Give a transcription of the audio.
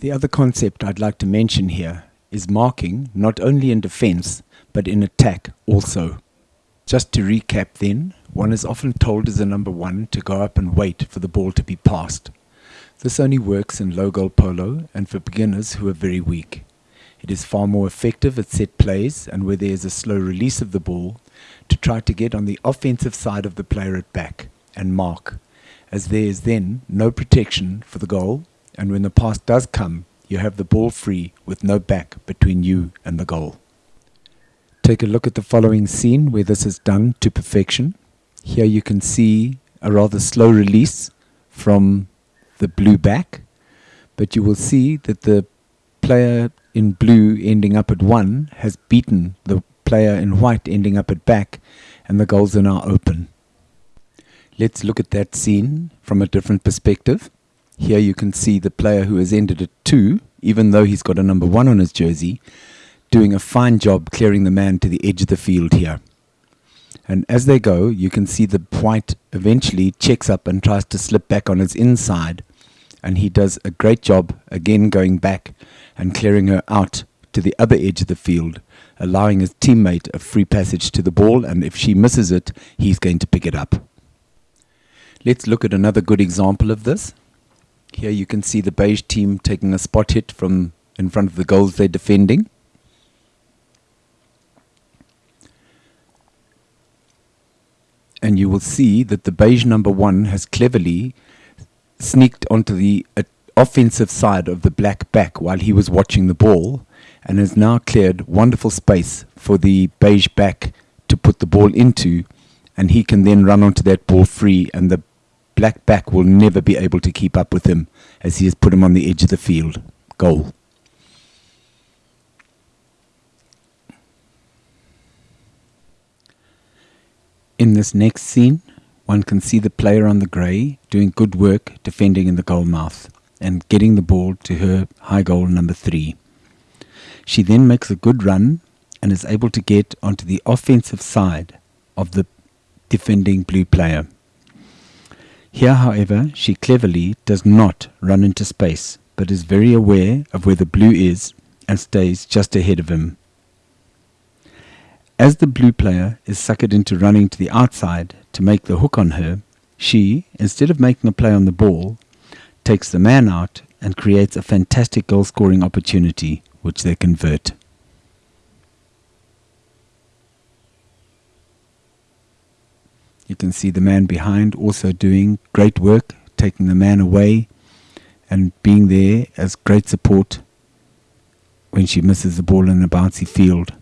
The other concept I'd like to mention here is marking not only in defense but in attack also. Just to recap then, one is often told as a number one to go up and wait for the ball to be passed. This only works in low goal polo and for beginners who are very weak. It is far more effective at set plays and where there is a slow release of the ball to try to get on the offensive side of the player at back and mark, as there is then no protection for the goal and when the pass does come, you have the ball free with no back between you and the goal. Take a look at the following scene where this is done to perfection. Here you can see a rather slow release from the blue back, but you will see that the player in blue ending up at 1 has beaten the player in white ending up at back, and the goals are now open. Let's look at that scene from a different perspective. Here you can see the player who has ended at 2, even though he's got a number 1 on his jersey, doing a fine job clearing the man to the edge of the field here. And as they go, you can see the white eventually checks up and tries to slip back on his inside. And he does a great job again going back and clearing her out to the other edge of the field, allowing his teammate a free passage to the ball. And if she misses it, he's going to pick it up. Let's look at another good example of this. Here you can see the beige team taking a spot hit from in front of the goals they're defending. And you will see that the beige number one has cleverly sneaked onto the uh, offensive side of the black back while he was watching the ball and has now cleared wonderful space for the beige back to put the ball into and he can then run onto that ball free and the black back will never be able to keep up with him as he has put him on the edge of the field. Goal. In this next scene, one can see the player on the grey doing good work defending in the goal mouth and getting the ball to her high goal number three. She then makes a good run and is able to get onto the offensive side of the defending blue player. Here, however, she cleverly does not run into space, but is very aware of where the blue is and stays just ahead of him. As the blue player is suckered into running to the outside to make the hook on her, she, instead of making a play on the ball, takes the man out and creates a fantastic goal scoring opportunity which they convert. You can see the man behind also doing great work, taking the man away and being there as great support when she misses the ball in a bouncy field.